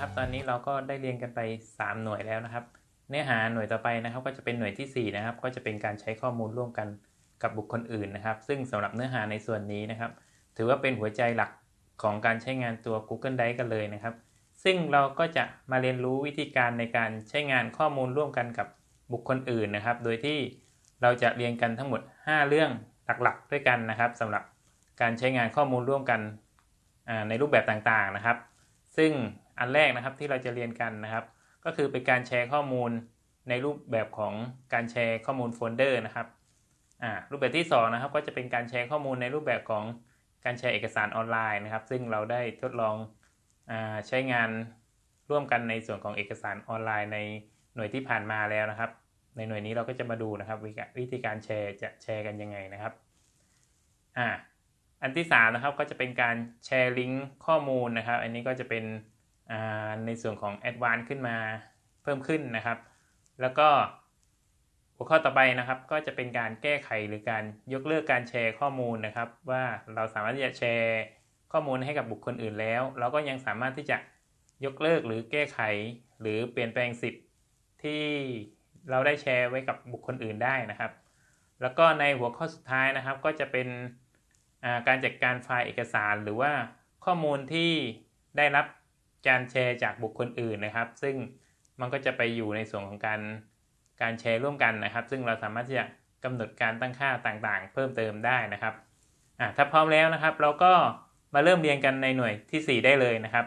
ครับ ตอนนี้เราก็ได้เรียนกันไป 3 หน่วยแล้วนะครับ เนื้อหาหน่วยต่อไปนะครับ ก็จะเป็นหน่วยทีสี่4 นะครับ ก็จะเป็นการใช้ข้อมูลร่วมกันกับบุคคลอื่นนะครับ ซึ่งสำหรับเนื้อหาในส่วนนี้นะครับ ถือว่าเป็นหัวใจหลักของการใช้งานตัว Google Drive กันเลยนะครับ ซึ่งเราก็จะมาเรียนรู้วิธีการในการใช้งานข้อมูลร่วมกันกับบุคคลอื่นนะครับ โดยที่เราจะเรียนกันทั้งหมด 5 เรื่องหลักๆ ด้วยกันนะครับสำหรับการใช้งานข้อมูลร่วมกันในรูปแบบต่างๆนะครับ ซึ่ง อันแรกนะครับที่เราจะเรียนกันนะครับ ก็คือเป็นการแชร์ข้อมูลในรูปแบบของการแชร์ข้อมูลโฟลเดอร์นะครับอ่ารูปแบบที่2นะครับก็จะเป็นการแชร์ข้อมูลในรูปแบบของการแชร์เอกสารออนไลน์นะครับ ซึ่งเราได้ทดลองอาใช้งานร่วมกันในส่วนของเอกสารออนไลน์ในหน่วยที่ผ่านมาแล้วนะครับ ในหน่วยนี้เราก็จะมาดูนะครับวิธีวิธีการแชร์จะแชร์กันยังไงนะครับอ่าอันที่3นะครับก็จะเป็นการแชร์ลิงก์ข้อมูลนะครับ อันนี้ก็จะเป็น ในส่วนของ Advanced ขึ้นมาเพิ่มขึ้นนะครับ แล้วก็หัวข้อต่อไปนะครับ ก็จะเป็นการแก้ไขหรือการยกเลิกการแชร์ข้อมูลนะครับ ว่าเราสามารถที่จะแชร์ข้อมูลให้กับบุคคลอื่นแล้ว เราก็ยังสามารถที่จะยกเลิกหรือแก้ไข หรือเปลี่ยนแปลงสิทธิ์ที่เราได้แชร์ไว้กับบุคคลอื่นได้นะครับ แล้วก็ในหัวข้อสุดท้ายนะครับ ก็จะเป็นการจัดการไฟล์เอกสาร หรือว่าข้อมูลที่ได้รับ การแชร์จากบุคคลอื่นนะครับ ซึ่งมันก็จะไปอยู่ในส่วนของการการแชร์ร่วมกันนะครับ ซึ่งเราสามารถที่จะกำหนดการตั้งค่าต่างๆ เพิ่มเติมได้นะครับถ้าพร้อมแล้วนะครับ เราก็มาเริ่มเรียนกันในหน่วยที่ 4 ได้เลยนะครับ